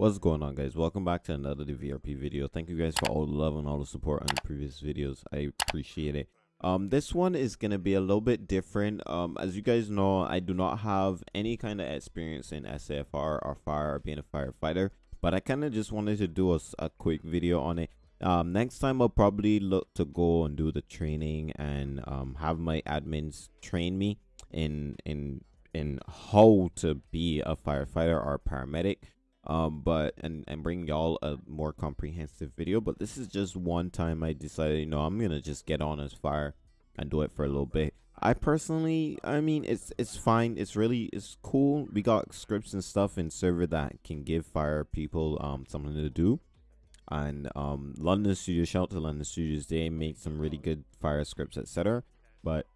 What's going on guys? Welcome back to another VRP video. Thank you guys for all the love and all the support on the previous videos. I appreciate it. Um, this one is gonna be a little bit different. Um, as you guys know, I do not have any kind of experience in SAFR or fire or being a firefighter, but I kind of just wanted to do a, a quick video on it. Um, next time I'll probably look to go and do the training and um, have my admins train me in in in how to be a firefighter or a paramedic um but and and bring y'all a more comprehensive video but this is just one time i decided you know i'm gonna just get on as fire and do it for a little bit. I personally i mean it's it's fine. It's really it's cool. We got scripts and stuff in server that can give fire people um something to do. And um london studios shout out to london studios. They make some really good fire scripts etc but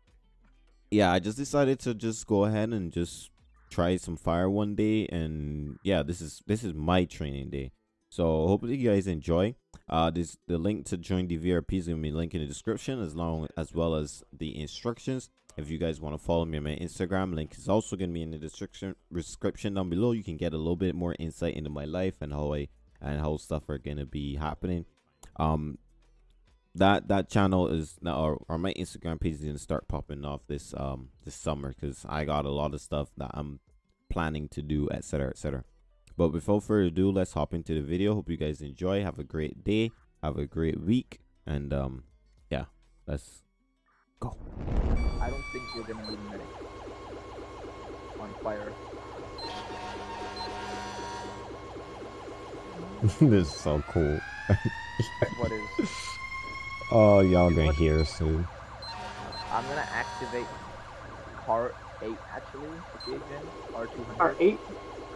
yeah i just decided to just go ahead and just try some fire one day and yeah this is this is my training day. So hopefully you guys enjoy. Uh this the link to join the vrp is gonna be link in the description as long as well as the instructions. If you guys want to follow me on my instagram link is also gonna be in the description description down below. You can get a little bit more insight into my life and how i and how stuff are gonna be happening. Um that that channel is now or, or my instagram page is gonna start popping off this um this summer because i got a lot of stuff that i'm planning to do etc etc but before further ado let's hop into the video. Hope you guys enjoy. Have a great day. Have a great week. And um yeah let's go. I don't think we're gonna need medic on fire. this is so cool. What is? oh y'all gonna gonna hear soon I'm gonna activate car eight actually. Okay, again. Car two hundred. Car 8?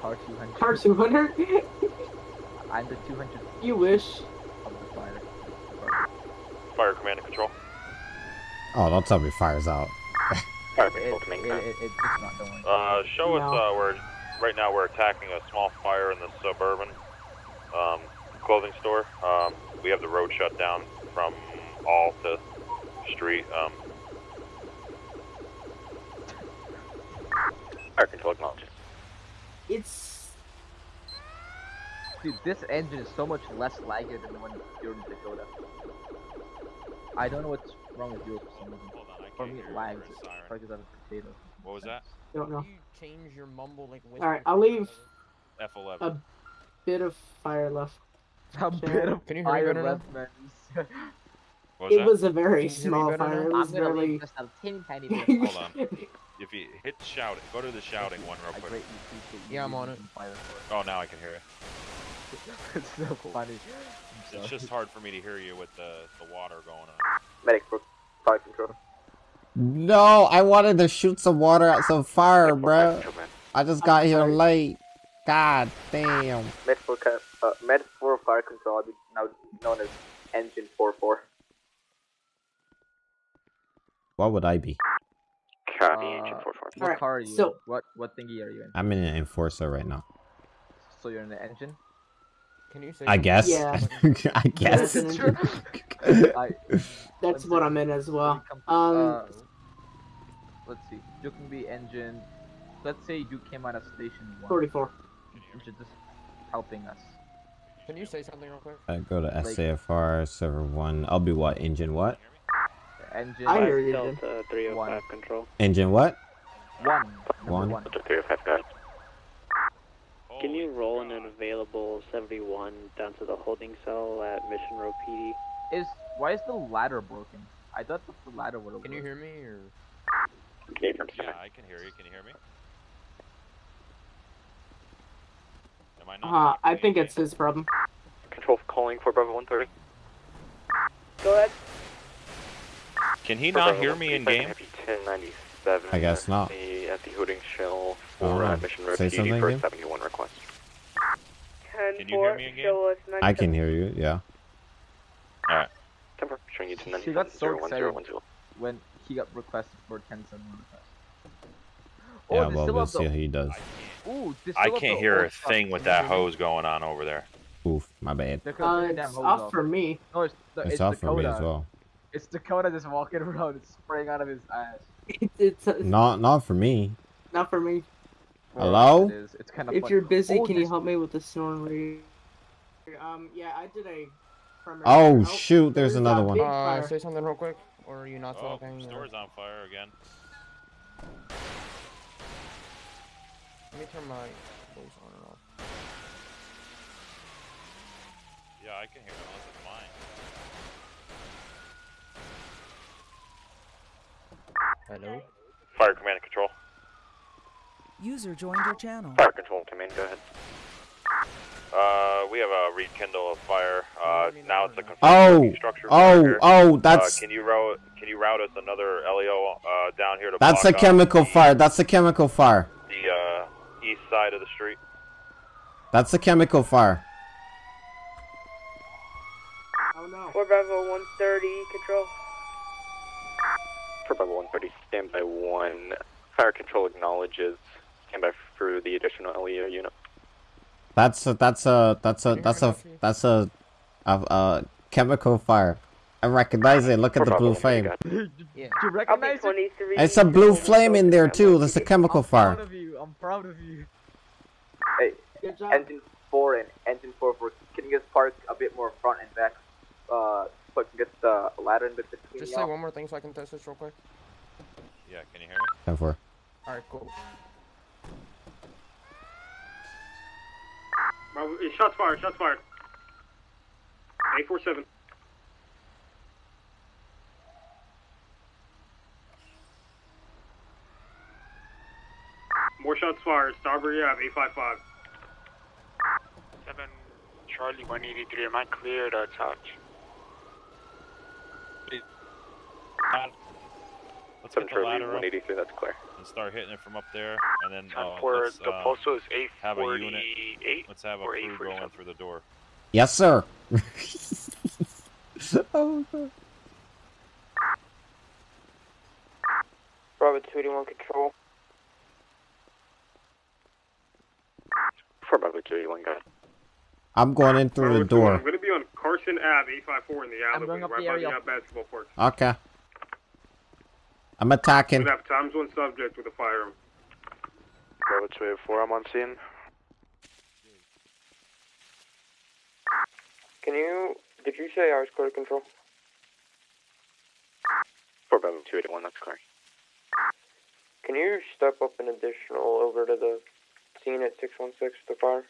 Car two hundred. Car 200? I'm the two hundred you wish. of the fire. Fire command and control. oh don't tell me fire's out Fire It, control it, command. it, it, it's not going. Uh, show us. No. Uh, we're right now we're attacking a small fire in the suburban um, clothing store. Um, we have the road shut down from all to street. Um, fire control acknowledged. It's. Dude, this engine is so much less laggy than the one you're in Dakota. I don't know what's wrong with yours for some reason. Hold on, I For me, it lags. over the siren. Probably because I have a potato. What was that? I Don't know. You change your mumble like Alright, I'll leave F11. a bit of fire left. A bit of Can you hear me fire better now? left, man. What was It that? was a very Can you hear me small fire. now? It I'm was gonna barely. leave just a teeny tiny bit. Hold on. If you hit shouting, go to the shouting one real quick. greatly appreciate you Yeah, I'm on using Fire Oh, now I can hear it. it's so funny. I'm It's just hard for me to hear you with the the water going on. medic for fire control. no i wanted to shoot some water at some fire bro i just got here late god damn Med for uh, med for fire control, now known as engine 44. What would i be Copy, Uh, engine 44. What Alright, car are you? so- in? What what thingy are you in? i'm in an enforcer right now So you're in the engine? Can you say? i guess Yeah. i guess Yes. True. I, That's what I'm in as well. Um, uh, let's see. You can be engine. Let's say you came out of station one. 44. Which is just helping us. Can you say something real quick? I go to SAFR server one. I'll be what engine what? The engine I hear you. dude. Delta 305 One. control. Engine what? one. One. one. Delta 305 guys. Can you roll in an available 71 down to the holding cell at Mission Row PD? Is why is the ladder broken? I thought the ladder would have. Can you hear me or? Yeah, I can hear you. Can you hear me? Am I not? Uh, I think it's his problem. Control calling for Bravo 130. Go ahead. Can he not hear me in game? I guess not. The, at the Hooting Shell for uh. Mission Row Say PD something for 71 request. Can you hear me again? I can hear you. Yeah. Temper, showing you to She got so 1010 when he got requested for 10 7 request. Yeah. Well, we'll see how he does. I can't, Ooh, they I can't hear a thing with that hose going on over there. Oof. My bad. Uh, it's off for me. No, it's, the, It's, it's, off Dakota. for me as well. It's Dakota just walking around and spraying out of his ass. It's, it's uh, Not not for me. not for me. Hello? It is. It's kind of. If you're busy, oh, can you help me with the snoring read? Um, yeah, I did a. primary- Oh, shoot, there's that another one. big Uh, say something real quick, or are you not Oh, talking? or- store's on fire again. Let me turn my voice on and off. Yeah, I can hear it unless it's mine. Hello. Fire command and control. User joined your channel. Fire control command, go ahead. Uh, we have a rekindle of fire. Uh, now it's a or not. Oh, construction structure. fire oh, here. oh, Uh, that's can you route can you route us another LEO uh, down here to that's a block off chemical the, fire. That's a chemical fire. The uh, east side of the street. That's a chemical fire. Oh no. Four Bravo 130, control. For Bravo 130, standby 1. Fire control acknowledges. Standby for the additional LEO unit. That's a that's a that's a that's a that's a a, a chemical fire. I recognize it. Look at the blue flame. Yeah. Do you recognize it? It's a blue flame in there too. That's a chemical fire. I'm proud fire. of you. I'm proud of you. Good job. Engine four and engine four for can you guys park a bit more front and back? Uh, so I can get the ladder in between Just say one more thing so I can test this real quick. Yeah, can you hear me? Ten four. Alright, cool. Bravo, shots fired, shots fired. 847. More shots fired. Strawberry Ave, 855. 7 Charlie 183, am I clear to touch? Let's 7 get the Charlie ladder up 183, that's clear. and start hitting it from up there, and then uh, for let's, the uh, postal is have a unit. 848. let's have a or crew 847. going through the door. Yes, sir. oh, God. Bravo 281, control. For Bravo 281, go ahead. I'm going in through the Bravo 21, door. I'm going to be on Carson Ave, 854 in the I'm going alleyway, up right the by area. the basketball court. Okay. I'm attacking. We attacking. have times one subject with a firearm. Bravo 284, I'm on scene. Can you, did you say I was clear to control? For Bravo 281, that's clear. Can you step up an additional over to the scene at 616 with the fire?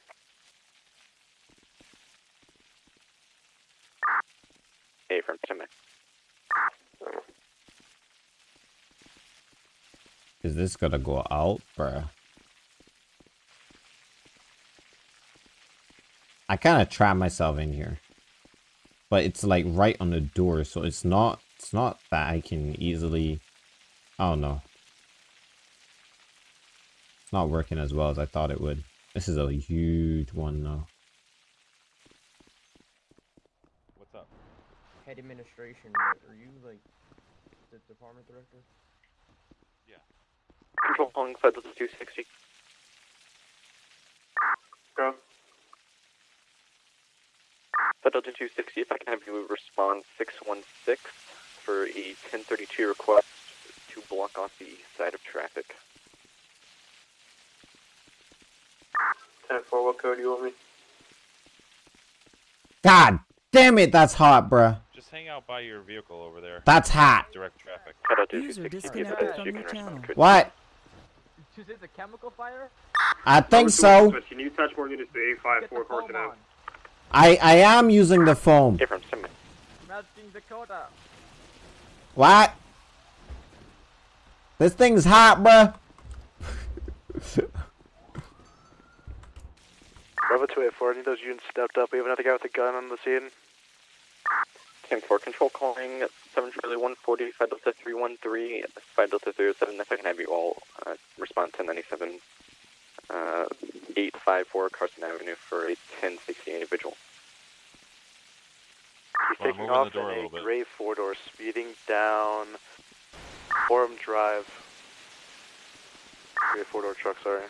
Hey, from Timmy. Is this gonna go out, bruh? I kind of trap myself in here, but it's like right on the door, so it's not. It's not that I can easily. I don't know. It's not working as well as I thought it would. This is a huge one though. What's up? Head administration, are you like the department director? Control calling Federal to 260. Go. Federal to 260, if I can have you respond 616 for a 1032 request to block off the east side of traffic. 10 4, what code do you want me? God damn it, that's hot, bruh. Just hang out by your vehicle over there. That's hot. Direct traffic. Federal User 260, if disconnected from you your can respond channel. What? Did you say the chemical fire? I think so. Can you touch more units to Get 854 the foam Carson Ave? I I am using the foam. Hey, from Timmy. Melting Dakota. What? This thing's hot, bruh. Bravo 284, I need those units stepped up. We have another guy with a gun on the scene. Team 4 control calling 7 Charlie 140, 5 Delta 313, 5 Delta 307. If I can have you all uh, respond 1097, uh, 854 Carson Avenue for a 1060 individual. He's Well, taking moving the off door a in a little bit. gray four door, speeding down Forum Drive. Gray four door truck, sorry.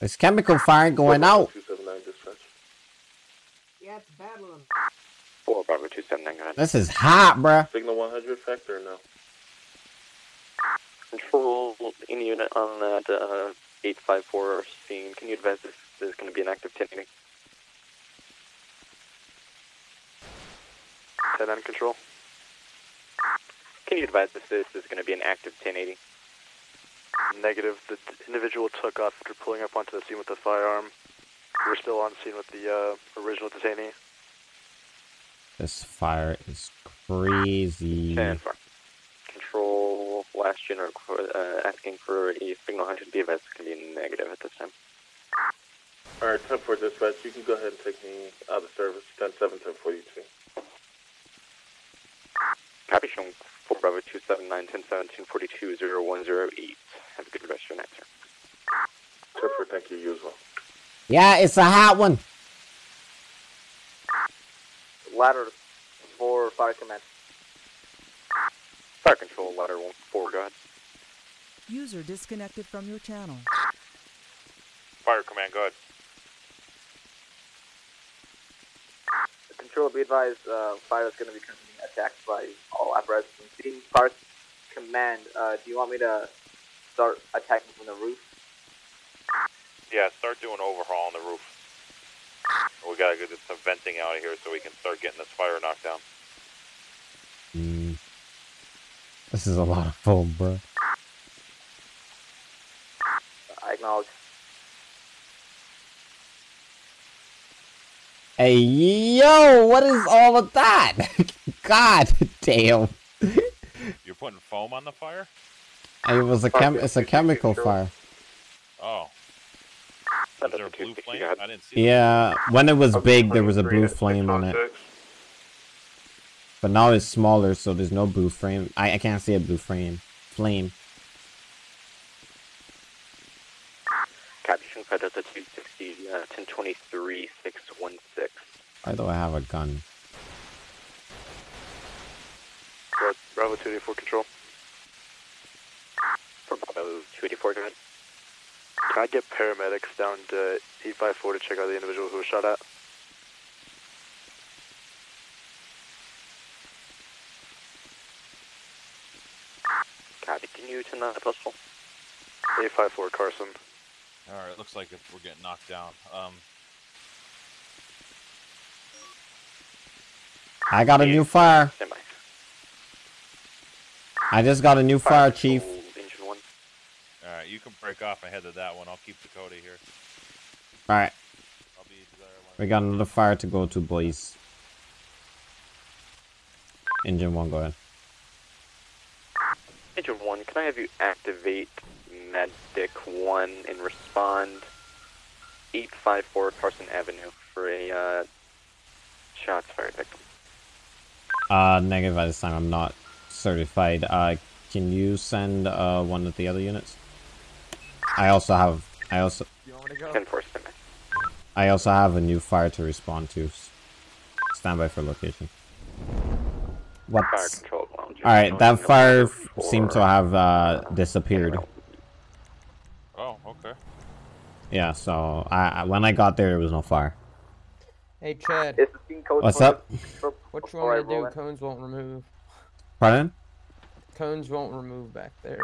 There's chemical fire going out. 279 dispatch. Yeah, 4 Bravo 279, go ahead. This is hot, bruh. Signal 100 factor or no? Control, any unit on that uh, 854 scene, can you advise if there's going to be an active 1080? 10 on control. Can you advise if this is going to be an active 1080? Negative. The individual took off after pulling up onto the scene with the firearm. We're still on scene with the uh, original detainee. This fire is crazy. 10 4. Control, last unit requ- uh, asking for a signal 100 to be advised it's going to be negative at this time. Alright, 10 4 dispatch, you can go ahead and take me out of service. 10 7, 10 42. Copy showing 4 Bravo 279 10 17 42 0108. Have a good rest of your night, sir. 10 4, thank you, you as well. Yeah, it's a hot one. Ladder for fire command. Fire control, ladder 1 4, go ahead. User disconnected from your channel. Fire command, go ahead. Control, be advised, uh, fire is going to be currently attacked by all apparatus and scene. Fire command, uh, do you want me to start attacking from the roof? Yeah, start doing overhaul on the roof. We gotta get some venting out of here so we can start getting this fire knocked down. Mm. This is a lot of foam, bro. I acknowledge. Hey, yo, what is all of that? God damn. You're putting foam on the fire? It was a chem. It's a chemical fire. Oh. Is there a blue flame? I didn't see Yeah, when it was big, there was a blue flame on it. But now it's smaller, so there's no blue frame. I, I can't see a blue frame. Flame. Caption Fed Delta 260 uh, 1023 616. Why do I have a gun? Bra- Bravo 284 control. For Bravo 284, go ahead. Can I get paramedics down to 854 to check out the individual who was shot at? Copy. Can you turn that postal? 854 Carson. Alright, looks like if we're getting knocked down. Um, I got a new fire. I just got a new fire, chief. Engine 1. alright, you can break off ahead of that one. I'll keep Dakota here. Alright, I'll be we got another fire to go to, boys. Engine one, go ahead. Engine 1, can I have you activate Medic 1 and respond 854 Carson Avenue for a uh, shots fired victim? Uh, negative at this time. I'm not certified. Uh, can you send uh one of the other units? I also have. I also. You want me to go? 10 4 stand by. I also have a new fire to respond to. Stand by for location. What? Fire control lounge. All right, that fire f- seemed to have uh disappeared. Oh, okay. Yeah, so I I- when I got there, there was no fire. Hey, Chad. Is the scene code What's up? What you want me to do? Cones won't remove. Pardon? Cones won't remove back there.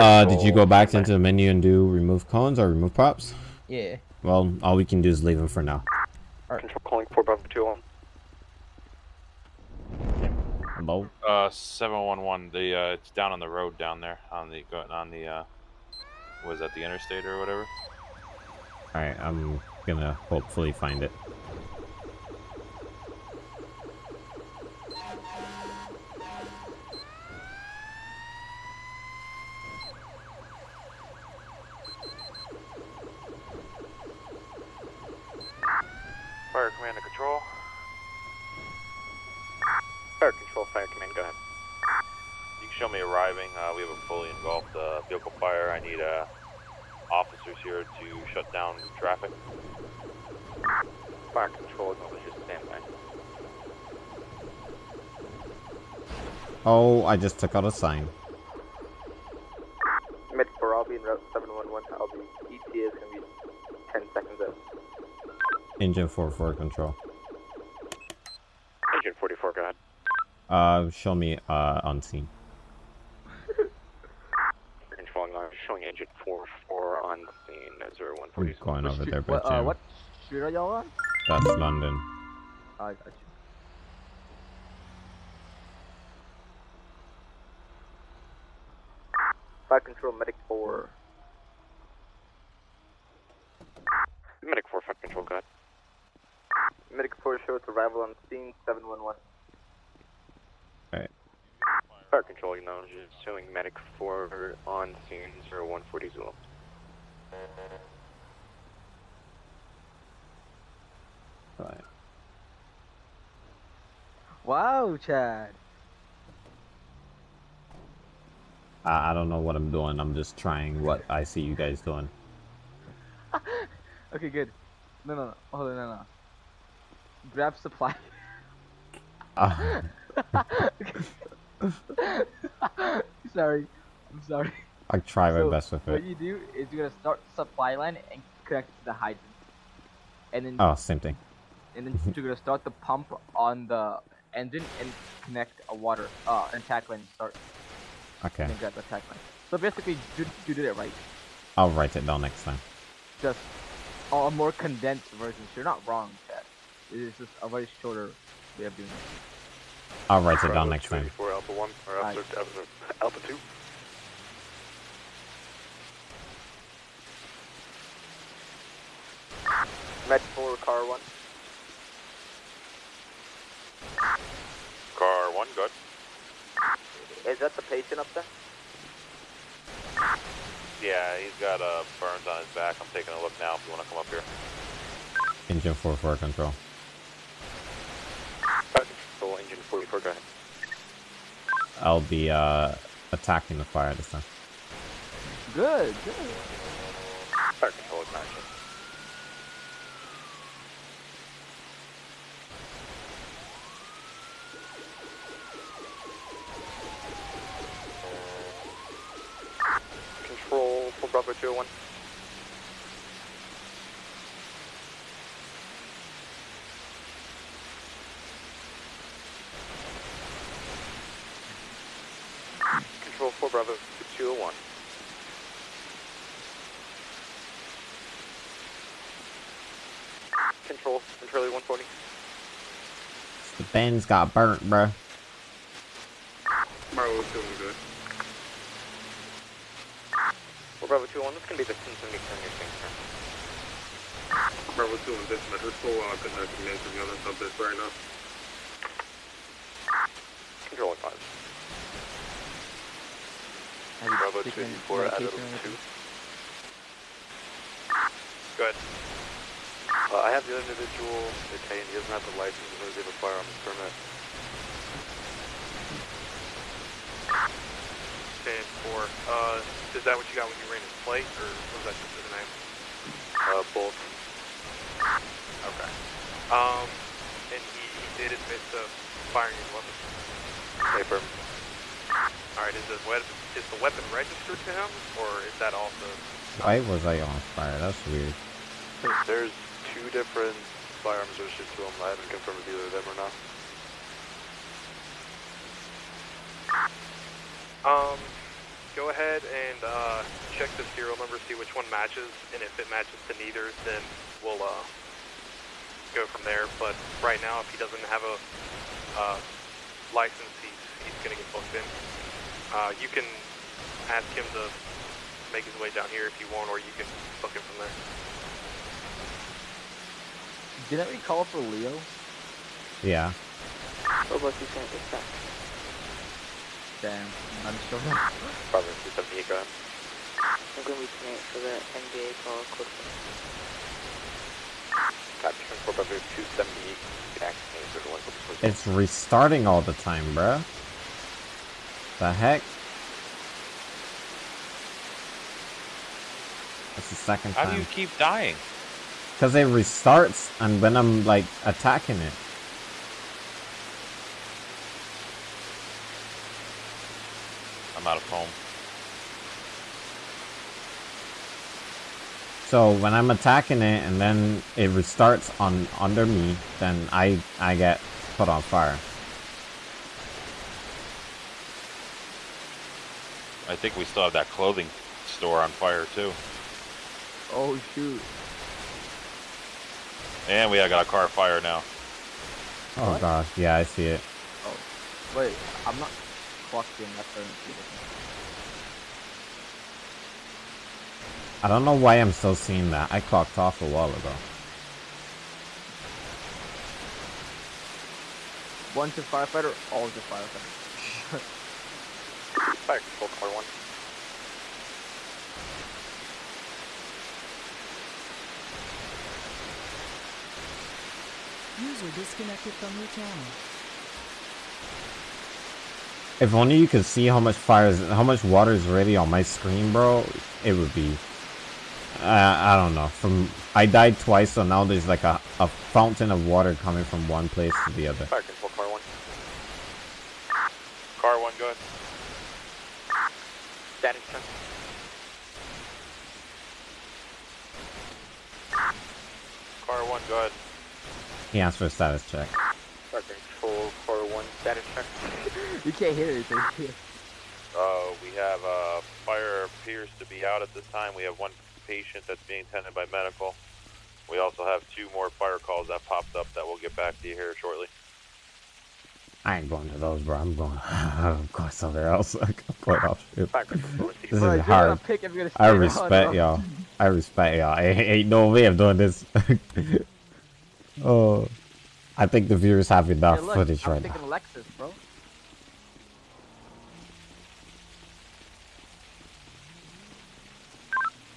Uh, did you go back into the menu and do remove cones or remove props? Yeah. Well, all we can do is leave them for now. Control calling 4 Bravo 201. Hello. Uh, 711, the, uh, it's down on the road down there, on the, on the, uh, was that the interstate or whatever? All right, I'm gonna hopefully find it. Fire command to control. Fire control, fire command, go ahead. You can show me arriving. Uh, we have a fully engulfed uh, vehicle fire. I need uh, officers here to shut down traffic. Fire control, acknowledge your standby. Oh, I just took out a sign. Med 4, I'll be in route 711. I'll be, ETA is going to be 10 seconds out. Engine 44 control. Engine 44, go ahead. Uh, show me uh, on scene. showing engine 44 on scene 0140. What's going over there, but what, uh, what street are y'all on? That's London. I got you. Fire control medic 4. Medic four shows arrival on scene seven one one. Alright. Fire control acknowledges showing medic 4 on scene 0140 Zulu. Right. Wow, Chad. I, I don't know what I'm doing. I'm just trying what I see you guys doing. Okay, good. No, no, no. Hold on, no, no. Grab supply. Uh, sorry. I'm sorry. I try my So, best with it. What you do is you're gonna start supply line and connect it to the hydrant. And then Oh, same thing. and then you're gonna start the pump on the engine and connect a water uh an attack line start. Okay. And grab the attack line. So basically you, you did it right. I'll write it down next time. Just a more condensed version. So you're not wrong, Chad. It's just a very shorter way of doing it. I'll write it down next time. 284 Alpha 1, or Alpha, Alpha, Alpha 2. Med four car one. Car 1, good. Is that the patient up there? Yeah, he's got uh, burns on his back. I'm taking a look now if you want to come up here. Engine 4 for control. Fire engine 44, go ahead. I'll be uh, attacking the fire this time. Good, good. Fire control acknowledges. Control for Bravo 201. Control for Bravo 201. Control, Charlie 140. The bends got burnt, bro. Bravo's doing good. For Bravo 201, this is going to be the 1070 your thing, sir. Bravo's doing this, but his full uh, connecting into the other subject right now. Control advised. Have Bravo 284 out medication of 2. Go ahead. Uh, I have the other individual detained. He doesn't have the license, nor does he have a firearms permit. Ten four. Uh, is that what you got when you ran his plate, or was that just his name? Uh, both. Okay. Um, and he, he did admit to firing his weapon. Paper. All right. Is the weapon is the weapon registered to him, or is that also? Why was I on fire? That's weird. There's two different firearms registered to him. I haven't confirmed with either of them or not. Um, go ahead and uh, check the serial number, see which one matches, and if it matches to neither, then we'll uh, go from there. But right now, if he doesn't have a uh, license, he's, he's going to get booked in. Uh, you can ask him to make his way down here if you want, or you can book him from there. Didn't we call for Leo? Yeah. What about you saying this time? Damn, I'm sure. Bravo 278, go ahead. I'm gonna be tonight for the NBA call code. Capture for Bravo 278. Good action, is the one for the It's restarting all the time, bruh. The heck? That's the second How do you keep dying? Because it restarts and when I'm like attacking it. I'm out of home. So when I'm attacking it and then it restarts on under me, then I I get put on fire. I think we still have that clothing store on fire too. Oh shoot. And we got a car fire now. Oh gosh, yeah, I see it. Oh, wait, I'm not clocked in. That's the I don't know why I'm still seeing that. I clocked off a while ago. One to firefighter, all to firefighter. Fire control car one. User disconnected from your channel. If only you could see how much fire is, how much water is already on my screen, bro. It would be. Uh, I don't know. From I died twice, so now there's like a, a fountain of water coming from one place to the other. Fire control car one. Car one, go ahead. Status check. Car one, go ahead. He asked for a status check. Fire control car one. Status check. you can't hear anything. Uh, we have uh, fire appears to be out at this time. We have one patient that's being tended by medical. We also have two more fire calls that popped up that we'll get back to you here shortly. I ain't going to those, bro. I'm going. I'm going somewhere else. I'm going off ship. This is hard. pick if you're gonna I respect y'all. I respect y'all. Ain't, no way of doing this. oh, I think the viewers have enough Hey, look, footage I'm right now. Lexus, bro.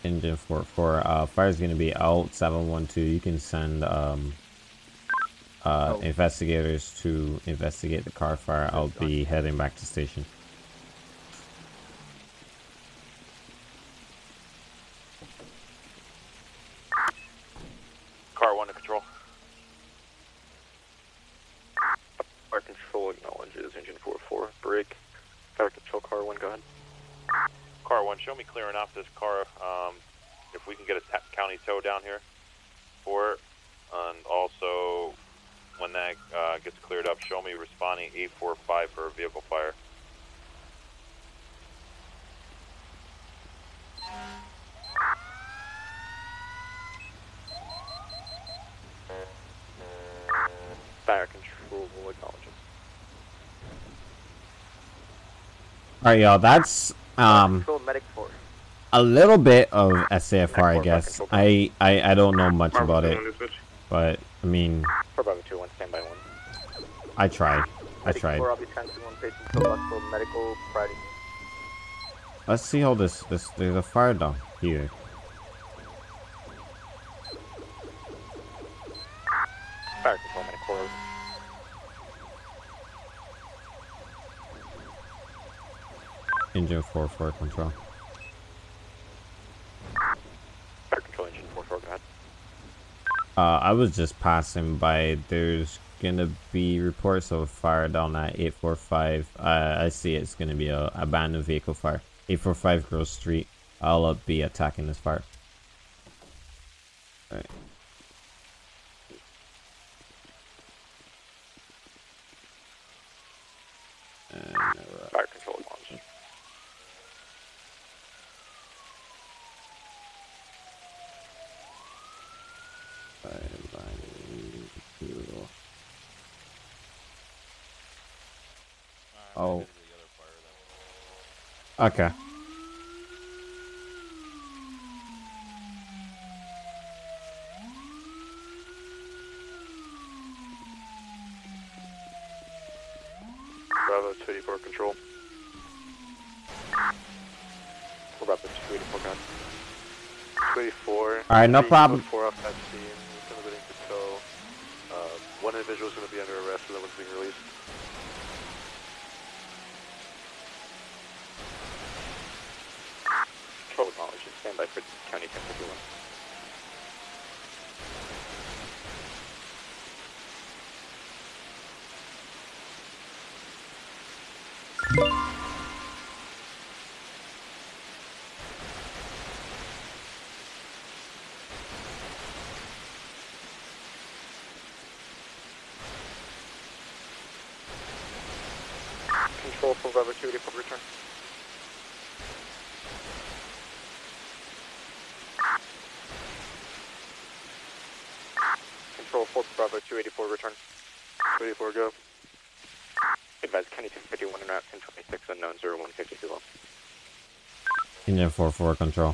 Engine 44. Uh, fire's gonna be out 712. You can send um uh Oh. investigators to investigate the car fire. I'll be heading back to station. Car one to control. Fire control acknowledges engine 44. Brake. Fire control car one. Go ahead. Car one, show me clearing off this car. Um, if we can get a county tow down here for it, and also when that uh, gets cleared up, show me responding 845 for a vehicle fire. Fire control acknowledges. All right, y'all. That's um Control medic force. a little bit of SAFR, I guess. I, I I don't know much about it, but I mean, For Bravo 2 1, stand by 1. I tried. I tried. 4, I'll be transferring one patient to Buffalo Medical Friday. Let's see how this this there's a fire down here. Fire control medic 4. Engine 44 control. Fire control engine 4 4, go ahead. Uh, I was just passing by. There's gonna be reports of fire down at 845. Uh, I see it's gonna be a abandoned vehicle fire. 845 Grove Street. I'll uh, be attacking this fire. Alright. Uh, Fire control acknowledges. Oh. Okay. Bravo 284 control. 284, go ahead. 284. Alright, no problem. Control for rubber 2 for return. Control 4 Bravo 284 return. 284 go. Advise County 251 and out 1026, unknown 0152 low. Engine 4-4 control.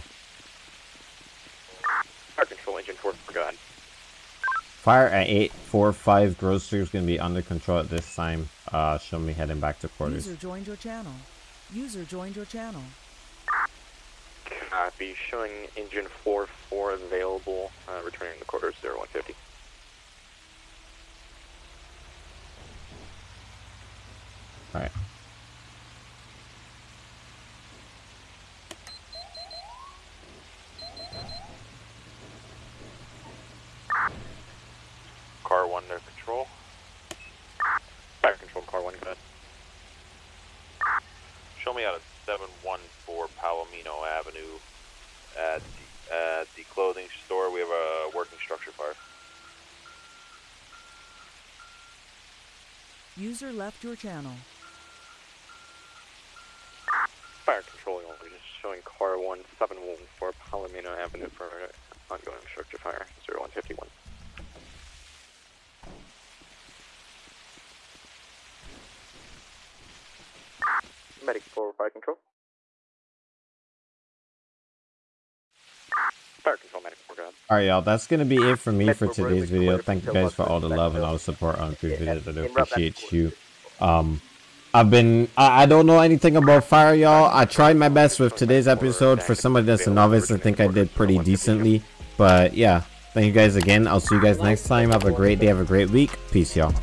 Fire Control, Engine 4, go ahead. Fire at 845 Grove Street is going to be under control at this time. Uh, show me heading back to quarters. User joined your channel. User joined your channel. Copy, showing Engine 4-4 available, uh, returning to quarters 0150. Alright. Car 1 under control. Fire Control, Car 1, go ahead. Show me out of 714 Palomino Avenue at the, at the clothing store. We have a working structure fire. User left your channel. Fire Control, just showing Car 1, 714 Palomino Avenue for ongoing structure fire 0151. Medic 4, Fire Control. Fire Control, Medic 4, go ahead. Alright, y'all, that's gonna be it for me for today's video. Thank you guys for all the love and all the support on previous videos. I do appreciate you. Um, I've been, I, I don't know anything about fire, y'all. I tried my best with today's episode. For somebody that's a novice, I think I did pretty decently. But yeah, thank you guys again. I'll see you guys next time. Have a great day. Have a great week. Peace, y'all.